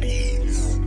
Peace.